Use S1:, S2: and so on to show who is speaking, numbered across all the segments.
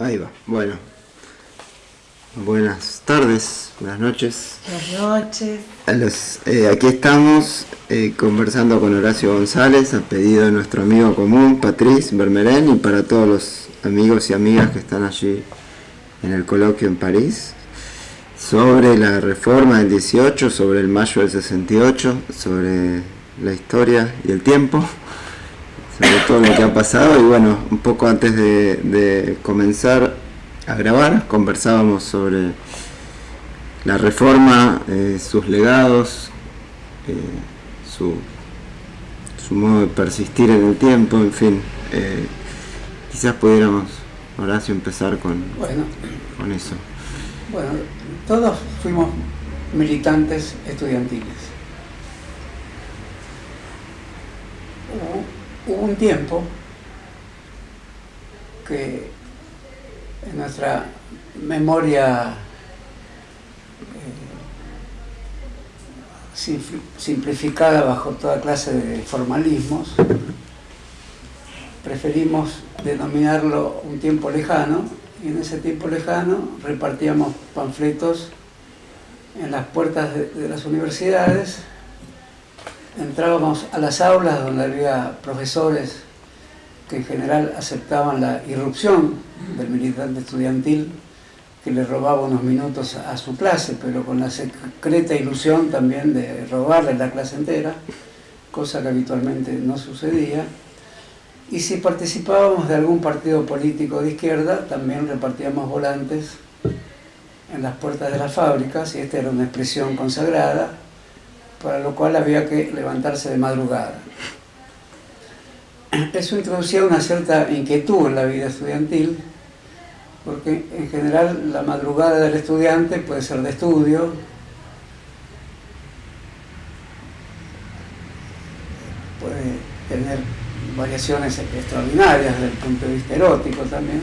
S1: Ahí va, bueno. Buenas tardes, buenas noches.
S2: Buenas noches.
S1: Eh, aquí estamos eh, conversando con Horacio González a pedido de nuestro amigo común, Patrice Bermerén, y para todos los amigos y amigas que están allí en el coloquio en París, sobre la reforma del 18, sobre el mayo del 68, sobre la historia y el tiempo, sobre todo lo que ha pasado, y bueno, un poco antes de comenzar a grabar, conversábamos sobre la reforma, eh, sus legados, eh, su, su, modo de persistir en el tiempo, en fin. Eh, quizás pudiéramos, Horacio, empezar con,
S3: bueno,
S1: con eso.
S3: Bueno, todos fuimos militantes estudiantiles. Hubo, un tiempo que en nuestra memoria eh, simplificada bajo toda clase de formalismos, preferimos denominarlo un tiempo lejano, y en ese tiempo lejano repartíamos panfletos en las puertas de las universidades, entrábamos a las aulas donde había profesores que en general aceptaban la irrupción del militante estudiantil que le robaba unos minutos a su clase, pero con la secreta ilusión también de robarle la clase entera, cosa que habitualmente no sucedía. Y si participábamos de algún partido político de izquierda, también repartíamos volantes en las puertas de las fábricas, y esta era una expresión consagrada, para lo cual había que levantarse de madrugada. Eso introducía una cierta inquietud en la vida estudiantil, porque en general la madrugada del estudiante puede ser de estudio, puede tener variaciones extraordinarias desde el punto de vista erótico también,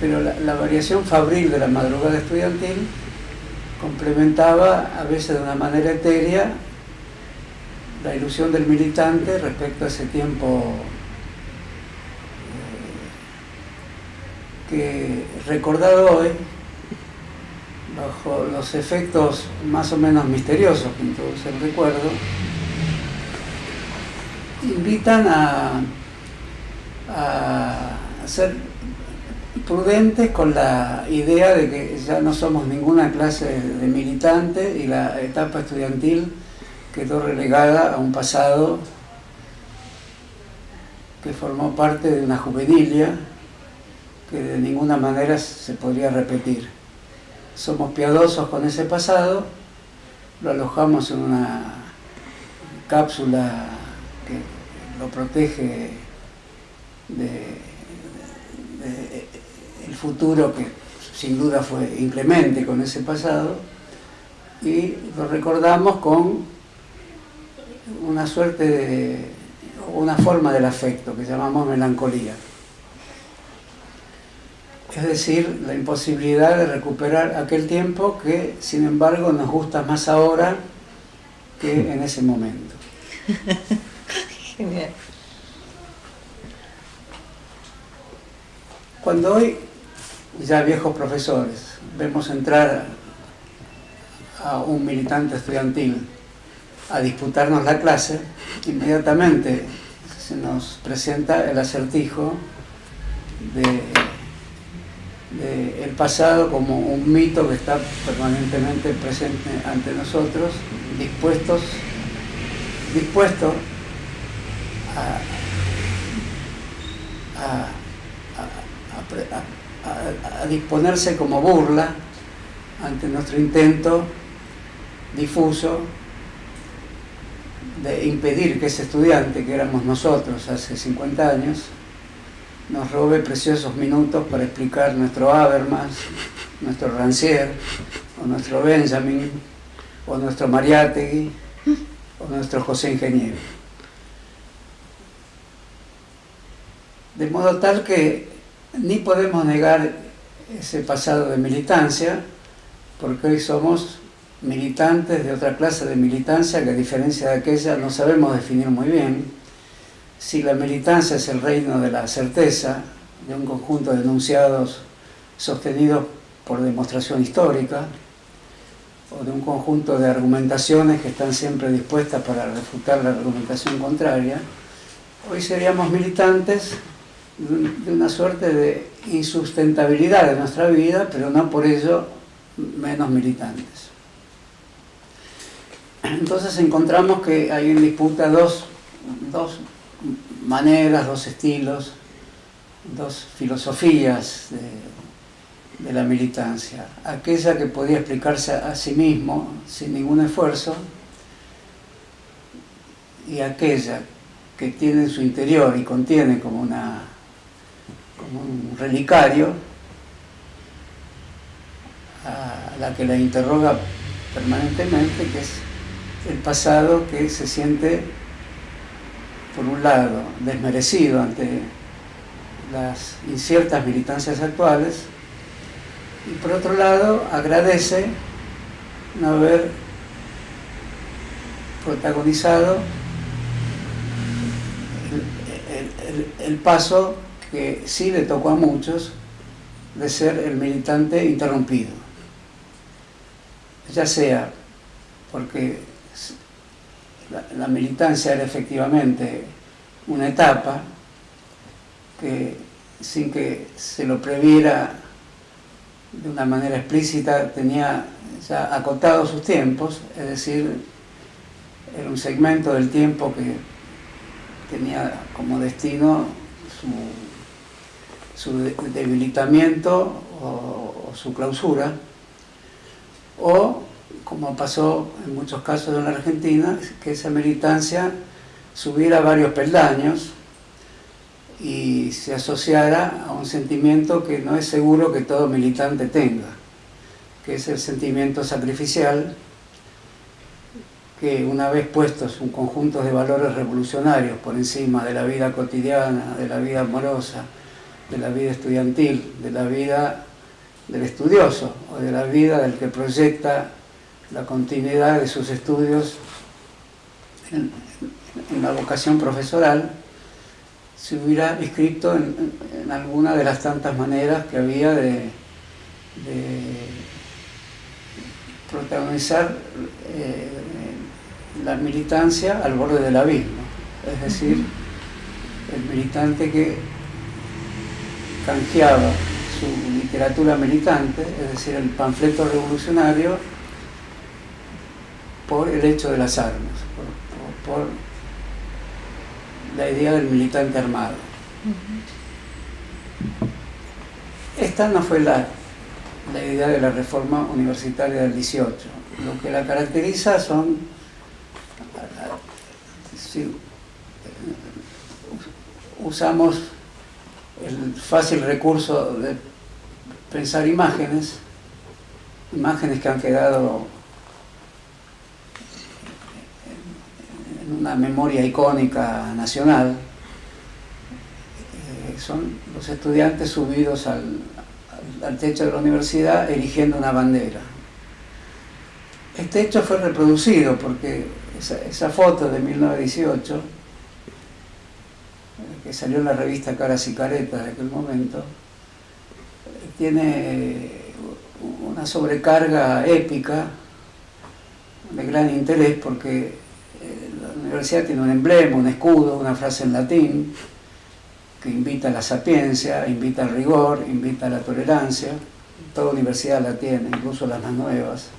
S3: pero la, variación fabril de la madrugada estudiantil complementaba a veces de una manera etérea la ilusión del militante respecto a ese tiempo eh, que recordado hoy, bajo los efectos más o menos misteriosos que introduce el recuerdo, invitan a, a ser prudentes con la idea de que ya no somos ninguna clase de militante y la etapa estudiantil quedó relegada a un pasado que formó parte de una juvenilia que de ninguna manera se podría repetir. Somos piadosos con ese pasado, lo alojamos en una cápsula que lo protege de, el futuro que sin duda fue inclemente con ese pasado y lo recordamos con una suerte de, una forma del afecto que llamamos melancolía. Es decir, la imposibilidad de recuperar aquel tiempo que, sin embargo, nos gusta más ahora que en ese momento. Genial. Cuando hoy, ya viejos profesores, vemos entrar a un militante estudiantil a disputarnos la clase, inmediatamente se nos presenta el acertijo de, el pasado como un mito que está permanentemente presente ante nosotros, dispuestos, dispuesto a, a disponerse como burla ante nuestro intento difuso de impedir que ese estudiante, que éramos nosotros hace 50 años, nos robe preciosos minutos para explicar nuestro Habermas, nuestro Rancière, o nuestro Benjamin, o nuestro Mariátegui, o nuestro José Ingeniero. De modo tal que ni podemos negar ese pasado de militancia, porque hoy somos militantes de otra clase de militancia que a diferencia de aquella no sabemos definir muy bien. Si la militancia es el reino de la certeza de un conjunto de enunciados sostenidos por demostración histórica, o de un conjunto de argumentaciones que están siempre dispuestas para refutar la argumentación contraria, hoy seríamos militantes de una suerte de insustentabilidad de nuestra vida, pero no por ello menos militantes. Entonces encontramos que hay en disputa dos, dos maneras, dos estilos, dos filosofías de, de, la militancia. Aquella que podía explicarse a sí mismo sin ningún esfuerzo y aquella que tiene en su interior y contiene como, una, como un relicario a la que la interroga permanentemente, que es el pasado que se siente, por un lado, desmerecido ante las inciertas militancias actuales y por otro lado agradece no haber protagonizado el, paso que sí le tocó a muchos de ser el militante interrumpido. Ya sea porque la militancia era efectivamente una etapa que sin que se lo previera de una manera explícita tenía ya acotados sus tiempos, es decir, era un segmento del tiempo que tenía como destino su, debilitamiento o, su clausura, o como pasó en muchos casos en la Argentina, que esa militancia subiera varios peldaños y se asociara a un sentimiento que no es seguro que todo militante tenga, que es el sentimiento sacrificial, que una vez puestos un conjunto de valores revolucionarios por encima de la vida cotidiana, de la vida amorosa, de la vida estudiantil, de la vida del estudioso o de la vida del que proyecta la continuidad de sus estudios en, la vocación profesoral, se hubiera inscrito en, alguna de las tantas maneras que había de, protagonizar eh, la militancia al borde del abismo, es decir, el militante que canjeaba su literatura militante, es decir, el panfleto revolucionario, por el hecho de las armas, por, la idea del militante armado. Esta no fue la, la idea de la reforma universitaria del 18. Lo que la caracteriza son si usamos el fácil recurso de pensar imágenes, imágenes que han quedado en una memoria icónica nacional, eh, son los estudiantes subidos al, techo de la universidad eligiendo una bandera. Este hecho fue reproducido porque esa, foto de 1918, que salió en la revista Caras y Caretas de aquel momento, tiene una sobrecarga épica de gran interés porque eh, la universidad tiene un emblema, un escudo, una frase en latín que invita a la sapiencia, invita al rigor, invita a la tolerancia. Toda universidad la tiene, incluso las más nuevas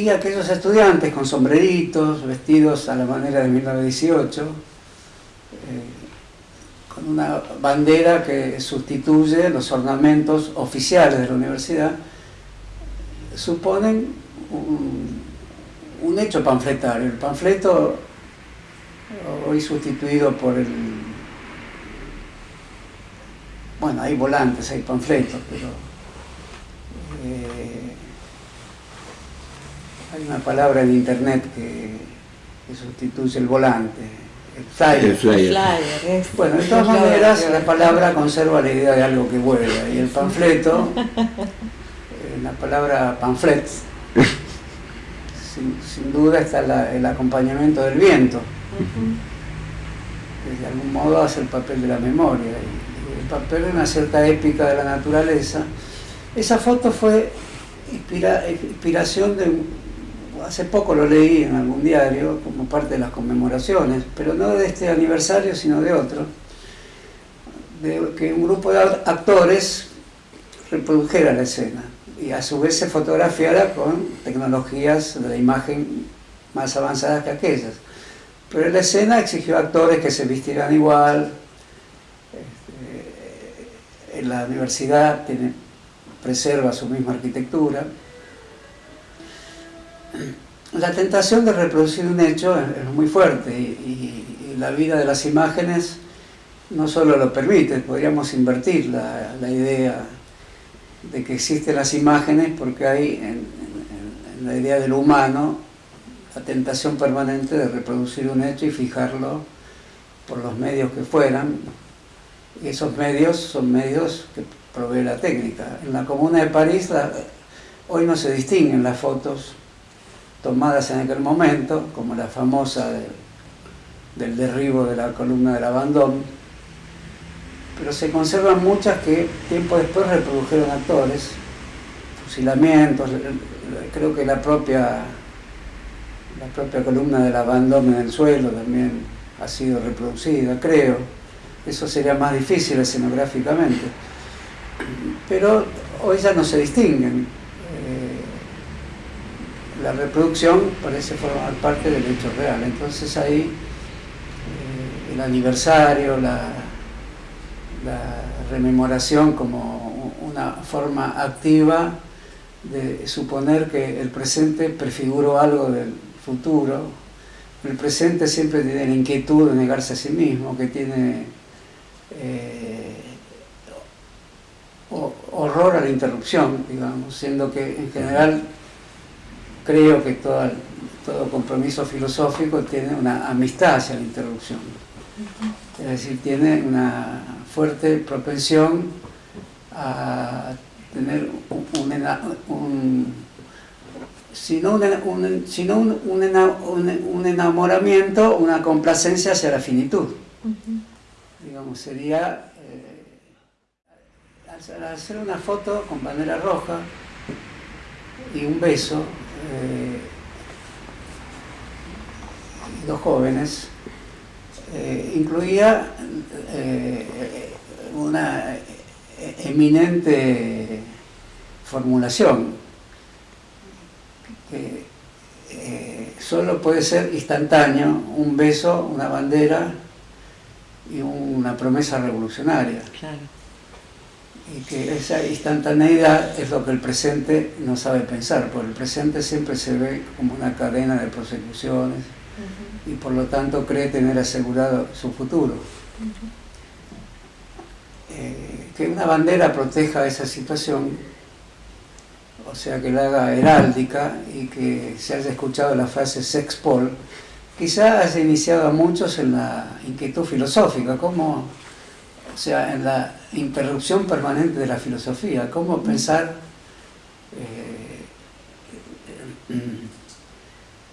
S3: y aquellos estudiantes con sombreritos, vestidos a la manera de 1918, eh, con una bandera que sustituye los ornamentos oficiales de la universidad, suponen un, hecho panfletario. El panfleto, hoy sustituido por el... Bueno, hay volantes, hay panfletos, pero... Eh, hay una palabra en internet que, sustituye el volante, el flyer. Bueno, de todas maneras la palabra conserva la idea de algo que vuela y el panfleto, eh, la palabra pamphlet, sin, duda está el acompañamiento del viento. de algún modo hace el papel de la memoria, el papel de una cierta épica de la naturaleza. Esa foto fue inspiración de, hace poco lo leí en algún diario como parte de las conmemoraciones, pero no de este aniversario sino de otro, de que un grupo de actores reprodujera la escena y a su vez se fotografiara con tecnologías de la imagen más avanzadas que aquellas. Pero la escena exigió actores que se vistieran igual. Este, la universidad tiene, preserva su misma arquitectura. La tentación de reproducir un hecho es, muy fuerte y, la vida de las imágenes no solo lo permite, podríamos invertir la, idea de que existen las imágenes porque hay en, la idea del humano la tentación permanente de reproducir un hecho y fijarlo por los medios que fueran. Y esos medios son medios que provee la técnica. En la Comuna de París hoy no se distinguen las fotos tomadas en aquel momento, como la famosa del derribo de la columna del Abandón, pero se conservan muchas que tiempo después reprodujeron actores, fusilamientos, creo que la propia, la propia columna del abandono en el suelo también ha sido reproducida, creo. Eso sería más difícil escenográficamente. Pero hoy ya no se distinguen. La reproducción parece formar parte del hecho real. Entonces ahí eh, el aniversario, la, la rememoración como una forma activa de suponer que el presente prefiguró algo del futuro. El presente siempre tiene la inquietud de negarse a sí mismo, que tiene eh, horror a la interrupción, digamos, siendo que en general creo que todo, todo compromiso filosófico tiene una amistad hacia la interrupción. Es decir, tiene una fuerte propensión a tener un, un, sino, un, sino un, enamoramiento, una complacencia hacia la finitud. Digamos, sería eh, hacer una foto con bandera roja y un beso, eh, dos jóvenes, eh, incluía eh, una eminente formulación que solo puede ser instantáneo, un beso, una bandera y una promesa revolucionaria. Y que esa instantaneidad es lo que el presente no sabe pensar, porque el presente siempre se ve como una cadena de prosecuciones, y por lo tanto cree tener asegurado su futuro. Eh, que una bandera proteja esa situación, o sea, que la haga heráldica y que se haya escuchado la frase sex pol, quizá haya iniciado a muchos en la inquietud filosófica, como, o sea, en la interrupción permanente de la filosofía, cómo pensar eh,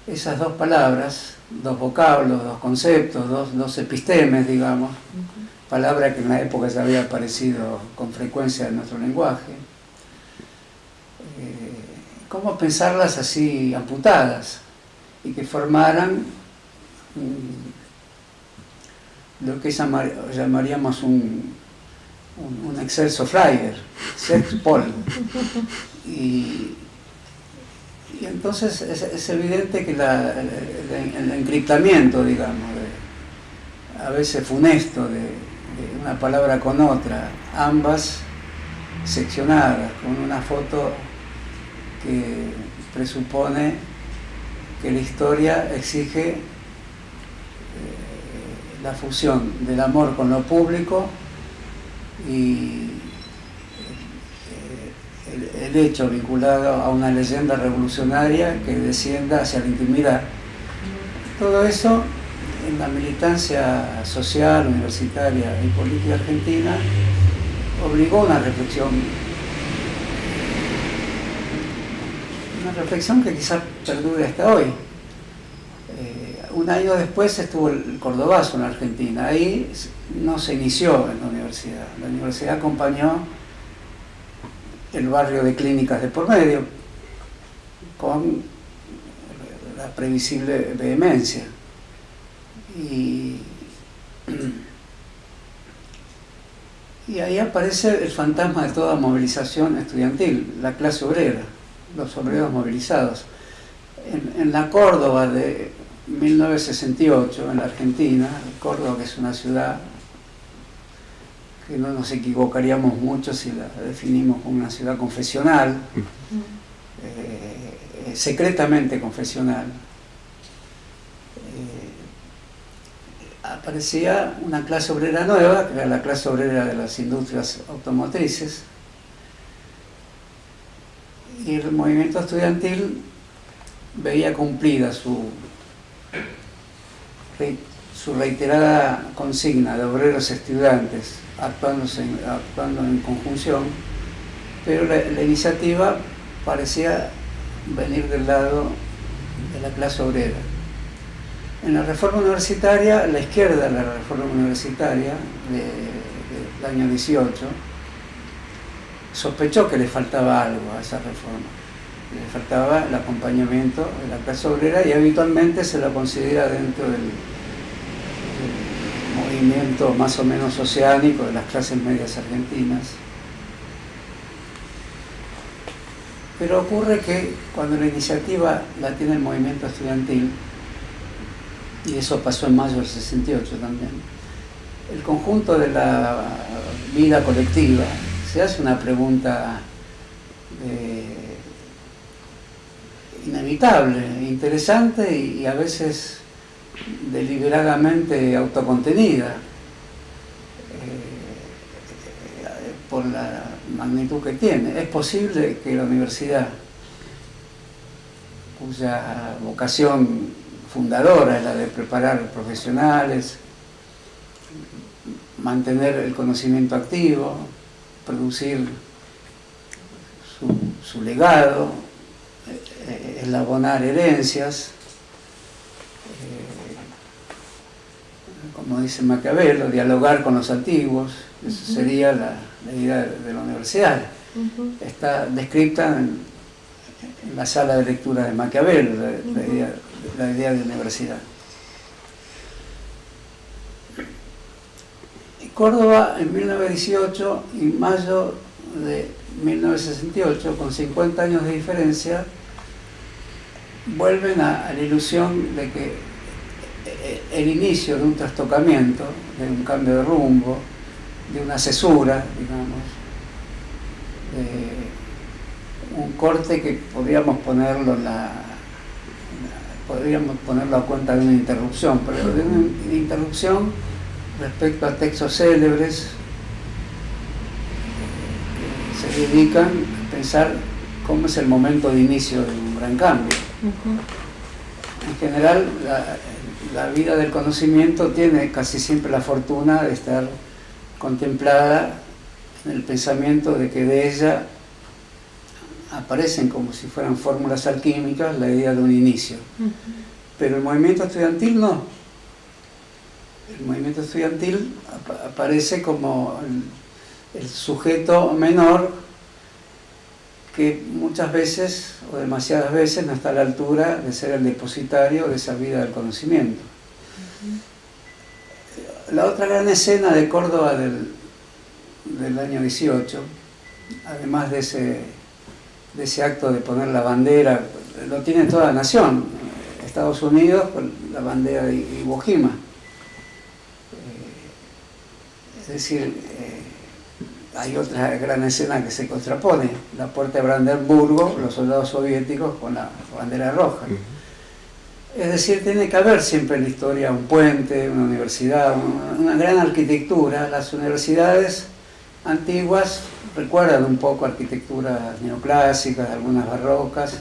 S3: esas dos palabras dos vocablos, dos conceptos, dos, dos epistemes, digamos, palabra que en la época ya había aparecido con frecuencia en nuestro lenguaje. Eh, ¿Cómo pensarlas así amputadas y que formaran lo que llamaríamos un, un, excelso flyer, sex pol. Y, y entonces es, evidente que el, encriptamiento, digamos, a veces funesto de, una palabra con otra, ambas seccionadas, con una foto que presupone que la historia exige eh, la fusión del amor con lo público y el, hecho vinculado a una leyenda revolucionaria que descienda hacia la intimidad. Todo eso en la militancia social, universitaria y política argentina obligó a una reflexión. Una reflexión que quizás perdure hasta hoy. Un año después estuvo el Cordobazo en Argentina. Ahí no se inició en la universidad. La universidad acompañó el barrio de clínicas de por medio con la previsible vehemencia. Y, ahí aparece el fantasma de toda movilización estudiantil, la clase obrera, los obreros movilizados. En la Córdoba de 1968 en la Argentina, Córdoba que es una ciudad que no nos equivocaríamos mucho si la definimos como una ciudad confesional, eh, secretamente confesional, eh, aparecía una clase obrera nueva, que era la clase obrera de las industrias automotrices, y el movimiento estudiantil veía cumplida su su reiterada consigna de obreros estudiantes actuando en, actuando en conjunción, pero la, iniciativa parecía venir del lado de la clase obrera. En la reforma universitaria, la izquierda de la reforma universitaria del año 18 sospechó que le faltaba algo a esa reforma. Le faltaba el acompañamiento de la clase obrera y habitualmente se la considera dentro del movimiento más o menos oceánico de las clases medias argentinas. Pero ocurre que cuando la iniciativa la tiene el movimiento estudiantil, y eso pasó en mayo del 68 también, el conjunto de la vida colectiva se hace una pregunta eh, inevitable, interesante y a veces deliberadamente autocontenida eh, por la magnitud que tiene. Es posible que la universidad, cuya vocación fundadora es la de preparar profesionales, mantener el conocimiento activo, producir su, legado, eh, elaborar herencias, como dice Maquiavelo, dialogar con los antiguos, esa sería la, idea de la universidad. Está descrita en, la sala de lectura de Maquiavelo, la, idea, la idea de universidad. Córdoba en 1918 y mayo de 1968, con 50 años de diferencia, vuelven a la ilusión de que el inicio de un trastocamiento, de un cambio de rumbo, de una cesura, digamos, un corte que podríamos ponerlo la, podríamos ponerlo a cuenta de una interrupción, pero de una interrupción respecto a textos célebres que se dedican a pensar cómo es el momento de inicio de un gran cambio. En general, la vida del conocimiento tiene casi siempre la fortuna de estar contemplada en el pensamiento de que de ella aparecen como si fueran fórmulas alquímicas la idea de un inicio. Pero el movimiento estudiantil no. El movimiento estudiantil aparece como el sujeto menor que muchas veces o demasiadas veces no está a la altura de ser el depositario de esa vida del conocimiento. La otra gran escena de Córdoba del, del año 18, además de ese, de ese acto de poner la bandera, lo tiene toda la nación, Estados Unidos con la bandera de Iwo Jima. Eh, es decir, eh, hay otra gran escena que se contrapone, la puerta de Brandenburgo, los soldados soviéticos con la bandera roja. Es decir, tiene que haber siempre en la historia un puente, una universidad, una, gran arquitectura. Las universidades antiguas recuerdan un poco arquitecturas neoclásicas, algunas barrocas,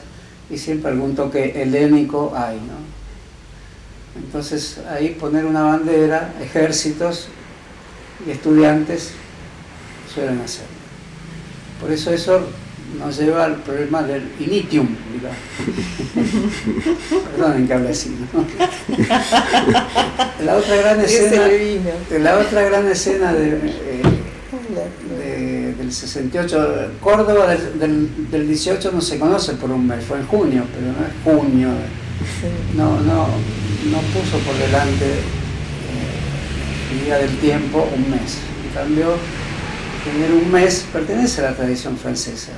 S3: y siempre algún toque helénico hay. ¿no? Entonces ahí poner una bandera, ejércitos y estudiantes suelen hacer. Por eso eso nos lleva al problema del initium. Perdonen que hable así, ¿no? La otra gran escena, la otra gran escena de, eh, del 68, Córdoba del, del, 18 no se conoce por un mes, fue en junio, pero no es junio. No, no, no puso por delante eh, el día del tiempo un mes. En cambio, tener un mes pertenece a la tradición francesa.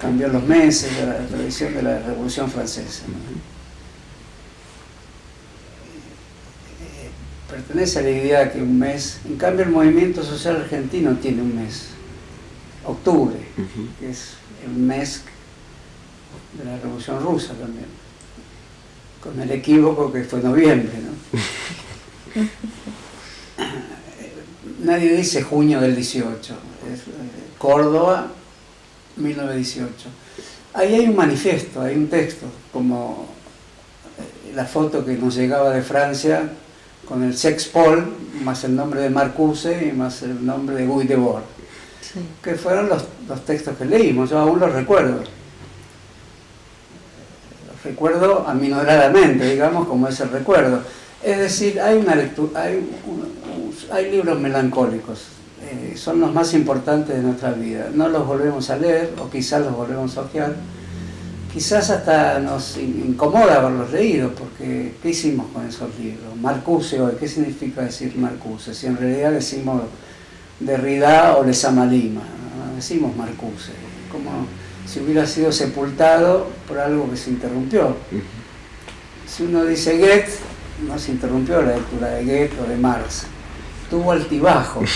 S3: Cambió los meses de la tradición de la Revolución Francesa. Eh, pertenece a la idea que un mes, en cambio el movimiento social argentino tiene un mes, octubre, que es el mes de la Revolución Rusa también, con el equívoco que fue noviembre. ¿no? nadie dice junio del 18, es eh, Córdoba, 1918. Ahí hay un manifiesto, hay un texto, como eh, la foto que nos llegaba de Francia con el Sex Paul, más el nombre de Marcuse y más el nombre de Guy Debord, que fueron los, los, textos que leímos, yo aún los recuerdo. Los recuerdo aminoradamente, digamos, como es el recuerdo. Es decir, hay, una lectura, hay hay libros melancólicos, eh, son los más importantes de nuestra vida. No los volvemos a leer, o quizás los volvemos a ojear. Quizás hasta nos incomoda haberlos leído, porque ¿qué hicimos con esos libros? Marcuse hoy, ¿qué significa decir Marcuse? Si en realidad decimos Derrida o Lezama Lima, decimos Marcuse, como si hubiera sido sepultado por algo que se interrumpió. Si uno dice Goethe, no se interrumpió la lectura de Goethe o de Marx, tuvo altibajos.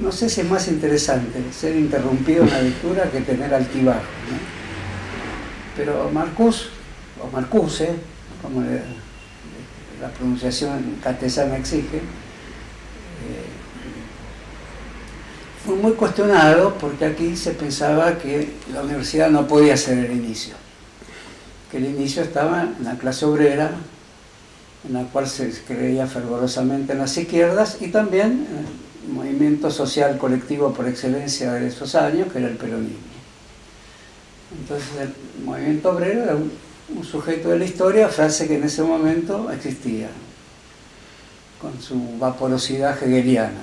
S3: No sé si es más interesante ser interrumpido en la lectura que tener altibajos. Pero Marcus, o Marcuse, como la pronunciación castellana exige, eh, fue muy cuestionado porque aquí se pensaba que la universidad no podía ser el inicio, que el inicio estaba en la clase obrera, en la cual se creía fervorosamente en las izquierdas y también en el movimiento social colectivo por excelencia de esos años, que era el peronismo. Entonces el movimiento obrero era un, sujeto de la historia, frase que en ese momento existía, con su vaporosidad hegeliana,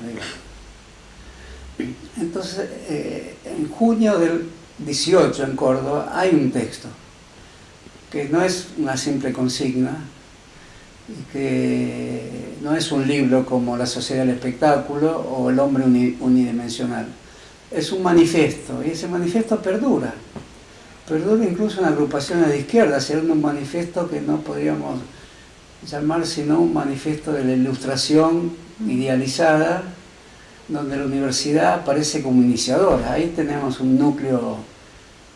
S3: Entonces, eh, en junio del 18 en Córdoba hay un texto, que no es una simple consigna, que no es un libro como La sociedad del espectáculo o El hombre unidimensional. Es un manifiesto, y ese manifiesto perdura. Perdura incluso en agrupaciones de izquierda, siendo un manifiesto que no podríamos llamar sino un manifiesto de la ilustración idealizada, donde la universidad aparece como iniciadora. Ahí tenemos un núcleo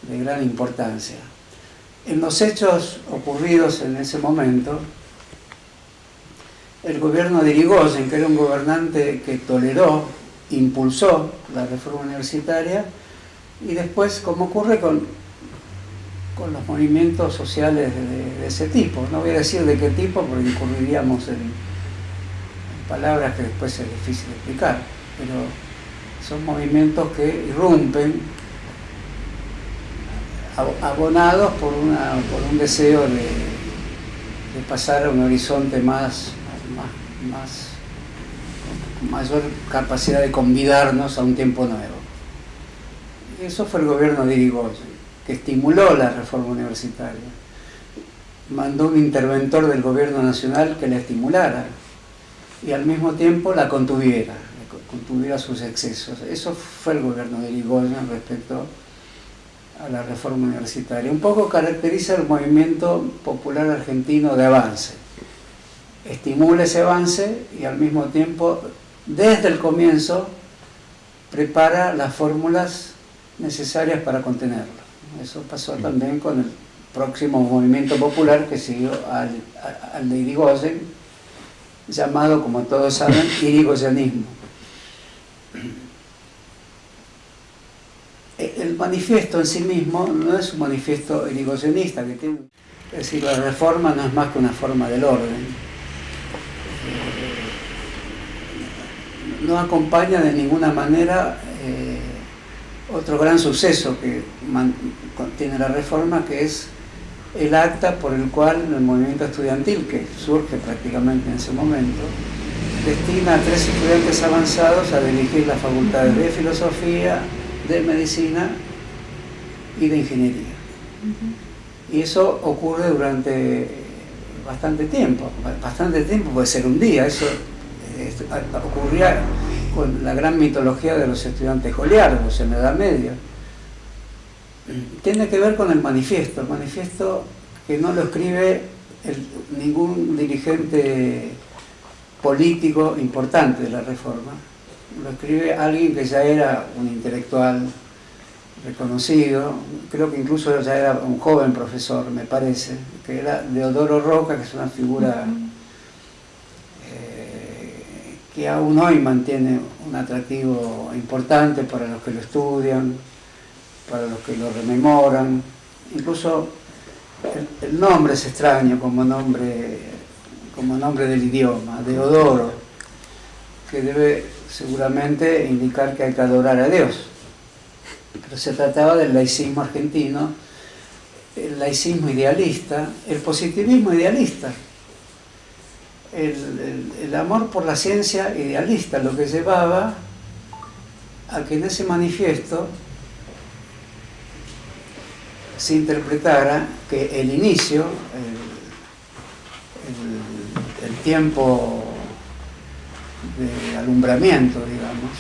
S3: de gran importancia. En los hechos ocurridos en ese momento, el gobierno de Irigoyen, que era un gobernante que toleró, impulsó la reforma universitaria, y después, como ocurre con, con los movimientos sociales de, ese tipo, no voy a decir de qué tipo porque incurriríamos en, palabras que después es difícil explicar, pero son movimientos que irrumpen abonados por, una, por un deseo de, de pasar a un horizonte más más, con mayor capacidad de convidarnos a un tiempo nuevo. Eso fue el gobierno de Irigoyen, que estimuló la reforma universitaria. Mandó un interventor del gobierno nacional que la estimulara y al mismo tiempo la contuviera, contuviera sus excesos. Eso fue el gobierno de Irigoyen respecto a la reforma universitaria. Un poco caracteriza el movimiento popular argentino de avance estimula ese avance y al mismo tiempo, desde el comienzo, prepara las fórmulas necesarias para contenerlo. Eso pasó también con el próximo movimiento popular que siguió al, al de Irigoyen, llamado, como todos saben, irigoyenismo. El manifiesto en sí mismo no es un manifiesto irigoyenista, que tiene, es decir, la reforma no es más que una forma del orden no acompaña de ninguna manera eh, otro gran suceso que tiene la reforma, que es el acta por el cual el movimiento estudiantil, que surge prácticamente en ese momento, destina a tres estudiantes avanzados a dirigir las facultades de filosofía, de medicina y de ingeniería. Y eso ocurre durante bastante tiempo, bastante tiempo puede ser un día, eso ocurría con la gran mitología de los estudiantes goliardos en la Edad Media. Tiene que ver con el manifiesto, el manifiesto que no lo escribe ningún dirigente político importante de la Reforma, lo escribe alguien que ya era un intelectual reconocido, creo que incluso ya era un joven profesor, me parece, que era Deodoro Roca, que es una figura que aún hoy mantiene un atractivo importante para los que lo estudian, para los que lo rememoran, incluso el, nombre es extraño como nombre, como nombre del idioma, Deodoro, que debe seguramente indicar que hay que adorar a Dios. Pero se trataba del laicismo argentino, el laicismo idealista, el positivismo idealista, el, amor por la ciencia idealista, lo que llevaba a que en ese manifiesto se interpretara que el inicio, el, el tiempo de alumbramiento, digamos,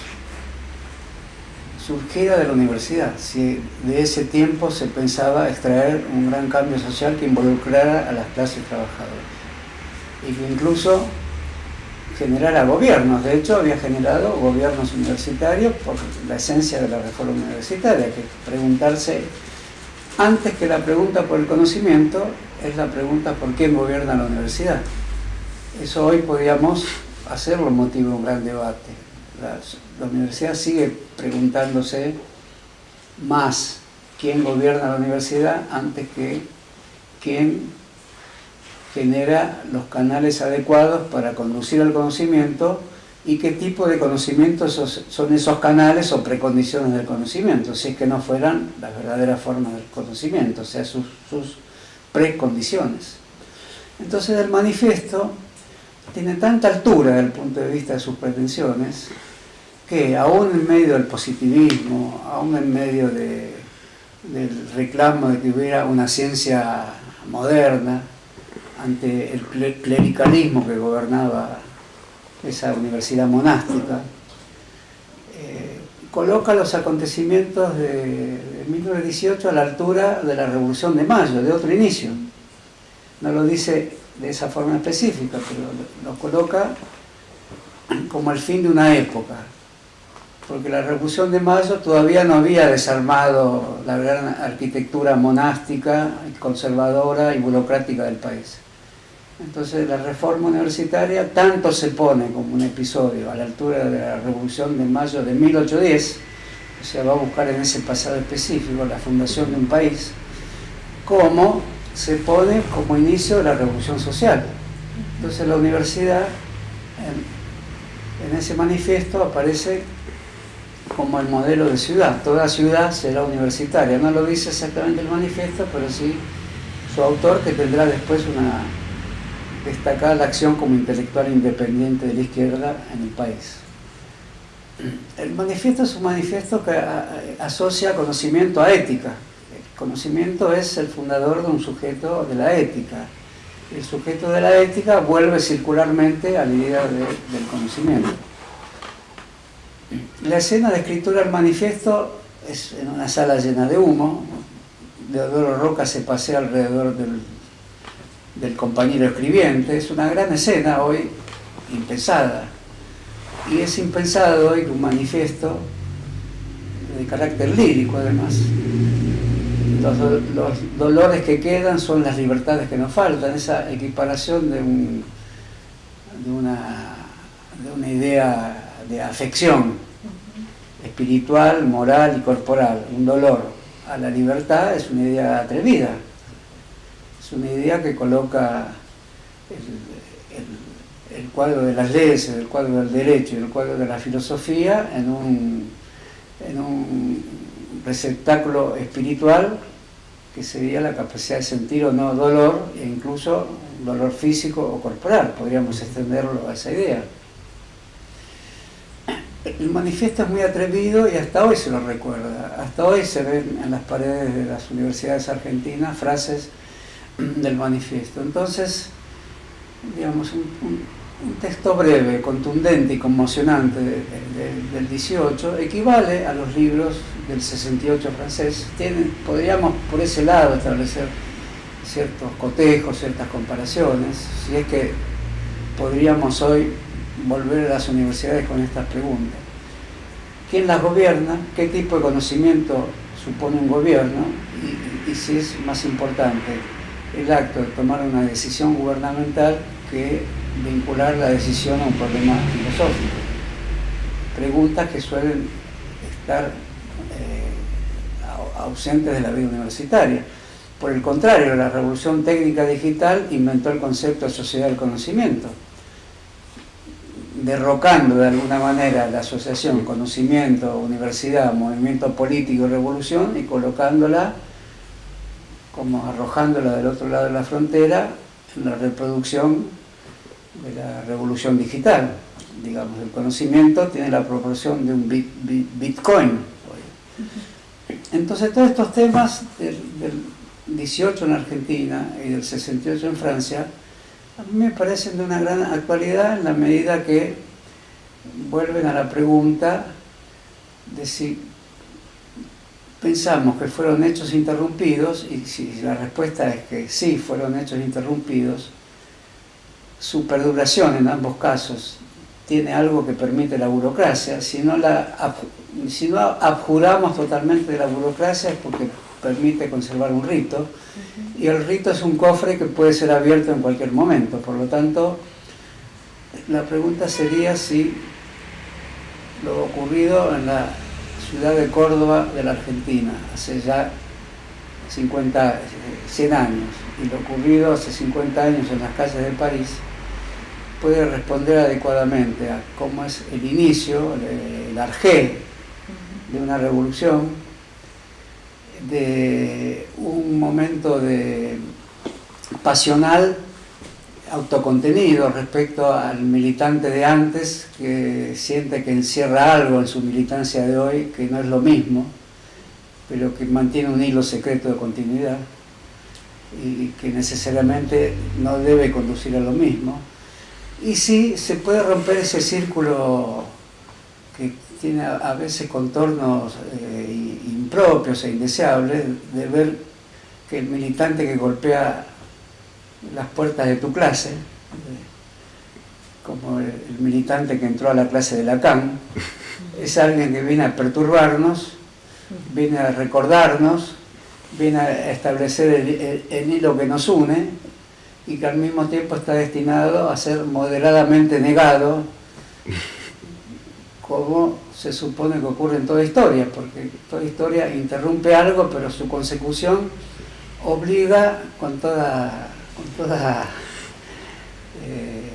S3: surgiera de la universidad, si de ese tiempo se pensaba extraer un gran cambio social que involucrara a las clases trabajadoras y que incluso generara gobiernos, de hecho había generado gobiernos universitarios por la esencia de la reforma universitaria, que preguntarse, antes que la pregunta por el conocimiento, es la pregunta por quién gobierna la universidad. Eso hoy podríamos hacerlo motivo de un gran debate la, universidad sigue preguntándose más quién gobierna la universidad antes que quién genera los canales adecuados para conducir el conocimiento y qué tipo de conocimientos son esos canales o precondiciones del conocimiento, si es que no fueran las verdaderas formas del conocimiento, o sea, sus, sus precondiciones. Entonces el manifiesto tiene tanta altura desde el punto de vista de sus pretensiones, que aún en medio del positivismo, aún en medio del reclamo de que hubiera una ciencia moderna, ante el clericalismo que gobernaba esa universidad monástica, eh, coloca los acontecimientos de, 1918 a la altura de la Revolución de Mayo, de otro inicio. No lo dice de esa forma específica, pero lo coloca como el fin de una época, porque la Revolución de Mayo todavía no había desarmado la gran arquitectura monástica, conservadora y burocrática del país. Entonces la reforma universitaria tanto se pone como un episodio a la altura de la Revolución de Mayo de 1810, o sea, va a buscar en ese pasado específico la fundación de un país, como se pone como inicio de la Revolución Social. Entonces la universidad, en, en ese manifiesto aparece como el modelo de ciudad. Toda ciudad será universitaria. No lo dice exactamente el manifiesto, pero sí su autor que tendrá después una destacada acción como intelectual independiente de la izquierda en el país. El manifiesto es un manifiesto que asocia conocimiento a ética. El conocimiento es el fundador de un sujeto de la ética. El sujeto de la ética vuelve circularmente a la idea del conocimiento. La escena de escritura del manifiesto es en una sala llena de humo. Deodoro Roca se pasea alrededor del, compañero escribiente. Es una gran escena hoy impensada. Y es impensado hoy un manifiesto de carácter lírico además. Los, los, dolores que quedan son las libertades que nos faltan, esa equiparación de, un, de, una, de una idea de afección espiritual, moral y corporal, un dolor a la libertad es una idea atrevida, es una idea que coloca el, cuadro de las leyes, el cuadro del derecho y el cuadro de la filosofía en un, en un receptáculo espiritual que sería la capacidad de sentir o no dolor, e incluso dolor físico o corporal, podríamos extenderlo a esa idea. El manifiesto es muy atrevido y hasta hoy se lo recuerda. Hasta hoy se ven en las paredes de las universidades argentinas frases del manifiesto. Entonces, digamos, un, texto breve, contundente y conmocionante del 18 equivale a los libros del 68 francés. podríamos por ese lado establecer ciertos cotejos, ciertas comparaciones, si es que podríamos hoy volver a las universidades con estas preguntas. ¿Quién las gobierna? ¿Qué tipo de conocimiento supone un gobierno? Y, si es más importante el acto de tomar una decisión gubernamental que vincular la decisión a un problema filosófico. Preguntas que suelen estar eh, ausentes de la vida universitaria. Por el contrario, la revolución técnica digital inventó el concepto de sociedad del conocimiento derrocando de alguna manera la asociación conocimiento, universidad, movimiento político y revolución y colocándola como arrojándola del otro lado de la frontera en la reproducción de la revolución digital. Digamos, el conocimiento tiene la proporción de un bitcoin. Entonces todos estos temas del 18 en Argentina y del 68 en Francia a mí me parecen de una gran actualidad en la medida que vuelven a la pregunta de si pensamos que fueron hechos interrumpidos, y si la respuesta es que sí fueron hechos interrumpidos, su perduración en ambos casos tiene algo que permite la burocracia, si no, la, si no abjuramos totalmente de la burocracia es porque permite conservar un rito, y el rito es un cofre que puede ser abierto en cualquier momento, por lo tanto, la pregunta sería si lo ocurrido en la ciudad de Córdoba de la Argentina, hace ya 50, 100 años, y lo ocurrido hace 50 años en las calles de París, puede responder adecuadamente a cómo es el inicio, el arjé de una revolución de un momento de pasional autocontenido respecto al militante de antes que siente que encierra algo en su militancia de hoy que no es lo mismo pero que mantiene un hilo secreto de continuidad y que necesariamente no debe conducir a lo mismo. Y sí se puede romper ese círculo que tiene a veces contornos eh, impropios e indeseables de ver que el militante que golpea las puertas de tu clase, como el, militante que entró a la clase de Lacan, es alguien que viene a perturbarnos, viene a recordarnos, viene a establecer el, el hilo que nos une y que al mismo tiempo está destinado a ser moderadamente negado como se supone que ocurre en toda historia, porque toda historia interrumpe algo, pero su consecución obliga con toda, con toda eh,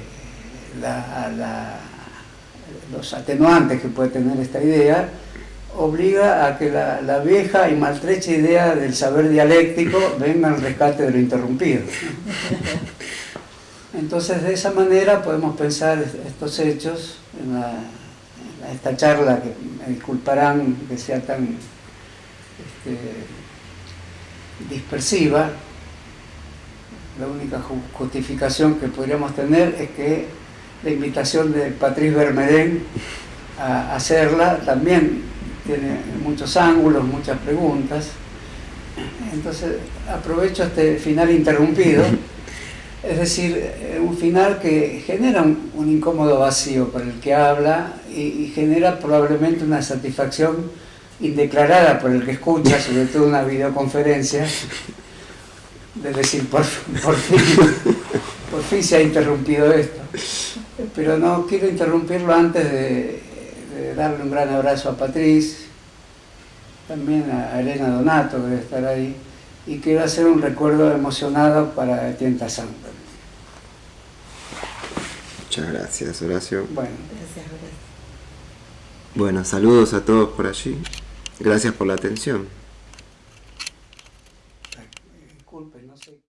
S3: los atenuantes que puede tener esta idea, obliga a que la, vieja y maltrecha idea del saber dialéctico venga al rescate de lo interrumpido. Entonces de esa manera podemos pensar estos hechos en la esta charla, que me disculparán que sea tan este, dispersiva, la única justificación que podríamos tener es que la invitación de Patrice Bermedén a hacerla también tiene muchos ángulos, muchas preguntas. Entonces aprovecho este final interrumpido es decir, eh, un final que genera un, incómodo vacío para el que habla y, genera probablemente una satisfacción indeclarada por el que escucha, sobre todo una videoconferencia, de decir, por, fin, por fin se ha interrumpido esto. Pero no quiero interrumpirlo antes de, darle un gran abrazo a Patriz, también a Elena Donato, que debe estar ahí, y quiero hacer un recuerdo emocionado para Tienta Santa.
S1: Muchas gracias, Horacio.
S3: Bueno,
S2: gracias, Horacio.
S1: Bueno, saludos a todos por allí.
S3: Gracias por la atención.